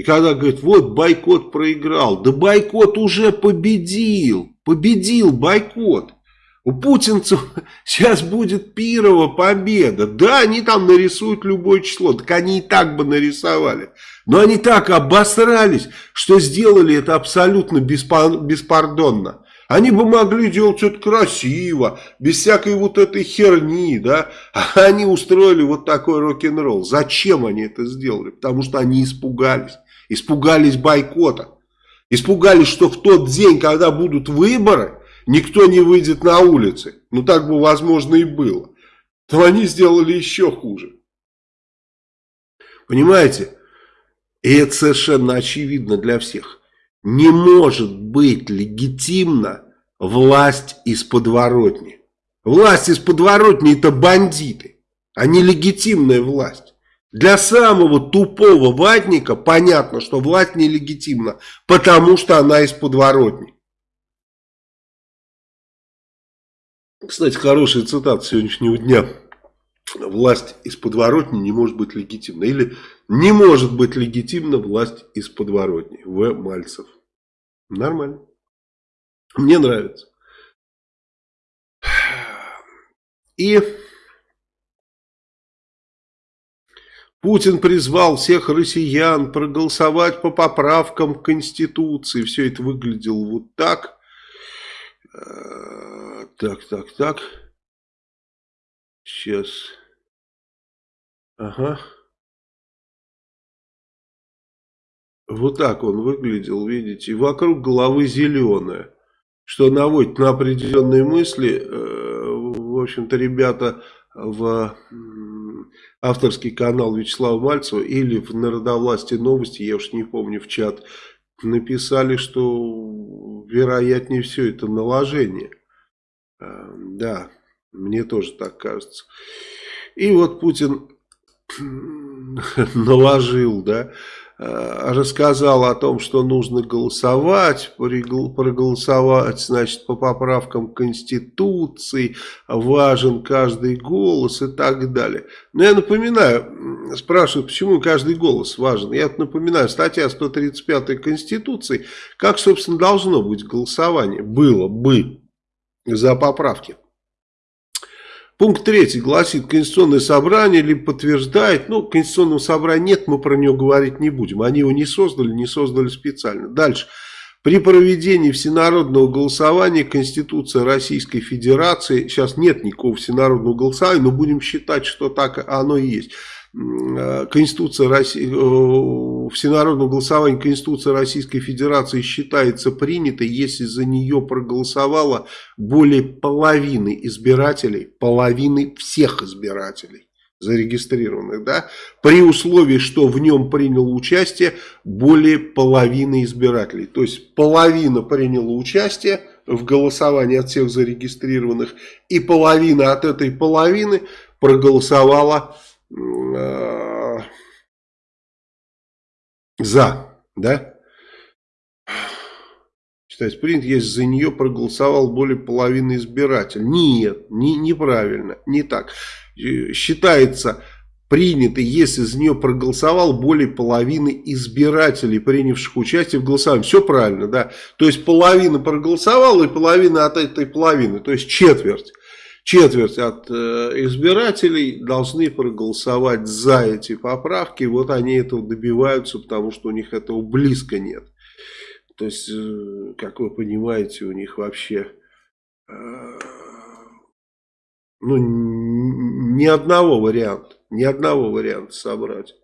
И когда говорит, вот бойкот проиграл, да бойкот уже победил, победил бойкот. У путинцев сейчас будет пирова победа. Да, они там нарисуют любое число, так они и так бы нарисовали. Но они так обосрались, что сделали это абсолютно беспардонно. Они бы могли делать что-то красиво, без всякой вот этой херни, да. А они устроили вот такой рок-н-ролл. Зачем они это сделали? Потому что они испугались. Испугались бойкота. Испугались, что в тот день, когда будут выборы, никто не выйдет на улицы. Ну так бы возможно и было. То они сделали еще хуже. Понимаете? И это совершенно очевидно для всех. Не может быть легитимна власть из подворотни. Власть из подворотни это бандиты, а не легитимная власть. Для самого тупого ватника понятно, что власть нелегитимна, потому что она из подворотни. Кстати, хорошая цитата сегодняшнего дня. Власть из подворотни не может быть легитимна. Или не может быть легитимна власть из подворотни. В. Мальцев. Нормально. Мне нравится. И Путин призвал всех россиян проголосовать по поправкам к Конституции. Все это выглядело вот так. Э, так, так, так. Сейчас. Ага. Вот так он выглядел, видите. И вокруг головы зеленая. Что наводит на определенные мысли. Э, в общем-то, ребята в авторский канал Вячеслава Мальцева или в Народовластии новости, я уж не помню, в чат, написали, что вероятнее все это наложение. Э, да, мне тоже так кажется. И вот Путин наложил, да, рассказал о том, что нужно голосовать, проголосовать, значит, по поправкам Конституции, важен каждый голос и так далее. Но я напоминаю, спрашивают, почему каждый голос важен. Я напоминаю, статья 135 Конституции, как, собственно, должно быть голосование, было бы за поправки. Пункт третий гласит, Конституционное собрание либо подтверждает, ну, Конституционного собрания нет, мы про него говорить не будем. Они его не создали, не создали специально. Дальше. При проведении всенародного голосования Конституция Российской Федерации, сейчас нет никакого всенародного голосования, но будем считать, что так оно и есть. Э, Конституция России, э, всенародного голосования Конституция Российской Федерации считается принятой, если за нее проголосовало более половины избирателей, половины всех избирателей зарегистрированных, да, при условии, что в нем приняло участие более половины избирателей. То есть половина приняла участие в голосовании от всех зарегистрированных, и половина от этой половины проголосовала за, да? Считается принят, если за нее проголосовал более половины избирателей. Нет, не, неправильно, не так. Э, считается принято, если за нее проголосовал более половины избирателей, принявших участие в голосовании. Все правильно, да. То есть половина проголосовала и половина от этой половины, то есть четверть четверть от э, избирателей должны проголосовать за эти поправки. Вот они этого добиваются, потому что у них этого близко нет. То есть, э, как вы понимаете, у них вообще э, ну, ни одного варианта, ни одного варианта собрать.